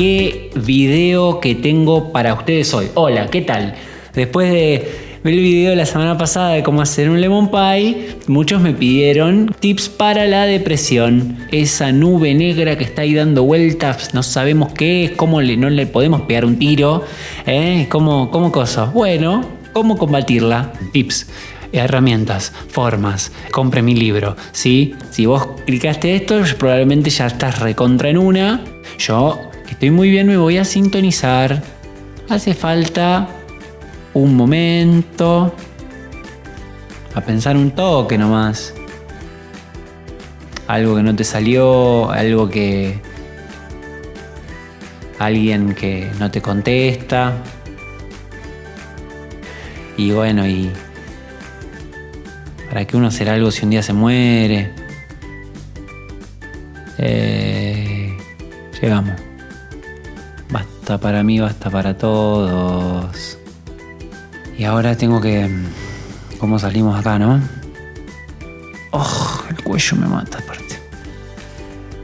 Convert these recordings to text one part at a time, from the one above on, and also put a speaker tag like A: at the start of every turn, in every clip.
A: qué video que tengo para ustedes hoy. Hola, ¿qué tal? Después de ver el video de la semana pasada de cómo hacer un lemon pie, muchos me pidieron tips para la depresión. Esa nube negra que está ahí dando vueltas, no sabemos qué es, cómo le, no le podemos pegar un tiro, ¿eh? ¿Cómo, cómo cosas? Bueno, ¿cómo combatirla? Tips herramientas, formas, compre mi libro, ¿sí? Si vos clicaste esto, probablemente ya estás recontra en una. Yo, estoy muy bien, me voy a sintonizar. Hace falta un momento a pensar un toque nomás. Algo que no te salió, algo que... Alguien que no te contesta. Y bueno, y ¿Para qué uno hacer algo si un día se muere? Eh, llegamos. Basta para mí, basta para todos. Y ahora tengo que... ¿Cómo salimos acá, no? Oh, el cuello me mata aparte.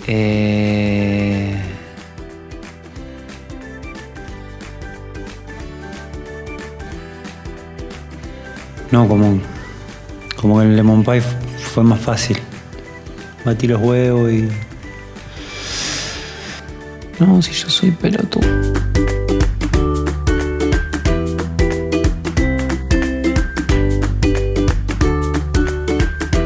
A: Eh... No, como como el lemon pie fue más fácil. Batí los huevos y. No, si yo soy pelotudo.